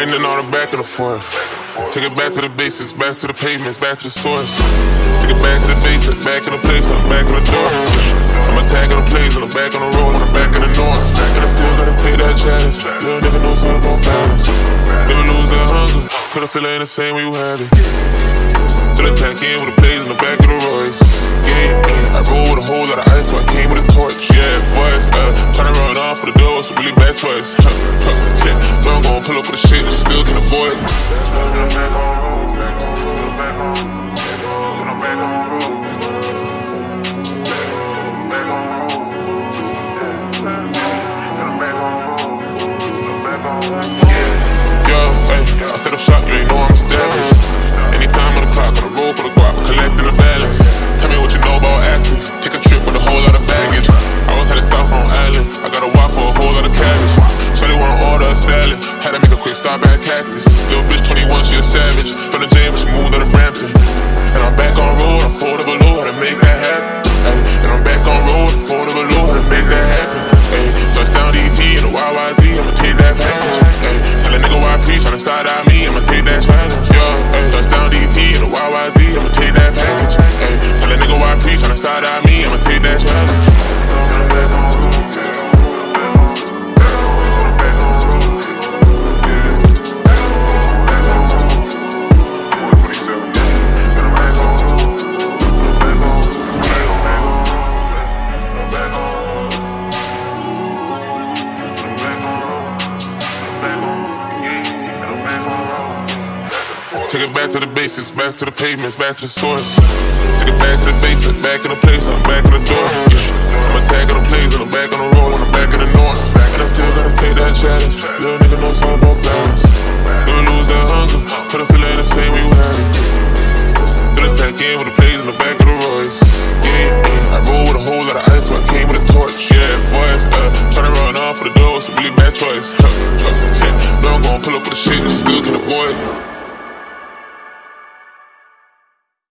grinding on the back and the forth. Take it back to the basics, back to the pavements, back to the source. Take it back to the basement, back in the place, I'm back in the door. I'm attacking the plays on the back on the road, on the back in the north. And I still gotta take that challenge. Little nigga know something about balance. Never lose that hunger, could I feel it ain't the same way you have it. Still attack in with the plays in the back of the Royce. Yeah, yeah, I roll with a whole lot of ice, so I came with a torch. Yeah, boys, uh, trying to run off for the door, a really bad choice. Pull up with the shit still can avoid. Yo, hey, I set up you ain't know I'm. Anytime stop at Cactus. Little bitch 21, she a savage. From the J, but she moved out of Brampton. And I'm back on road, I'm four to below, how to make that happen. Ay, and I'm back on road, I'm four to below, how to make that happen. Ay, touchdown DT and the YYZ, I'ma take that package. Tell a nigga why I preach, on the side eye me, I'ma take that challenge. Yo, ay, touchdown DT and the YYZ, I'ma take that package. Tell a nigga why I preach, on the side eye me, Take it back to the basics, back to the pavements, back to the source. Take it back to the basement, back in the place, I'm back in the door. Yeah. I'm attacking the plays on the back on the road, on the back of the north. And I still gotta take that challenge. Little nigga know something about balance. Never lose that hunger, could I feel it the same way you had it. Still attack in with the plays in the back of the Royce. Yeah, yeah, I roll with a whole lot of ice, so I came with a torch. Yeah, boys, uh, tryna run off for the door, it's a really bad choice. yeah, know I'm gonna pull up with the shit you still can avoid.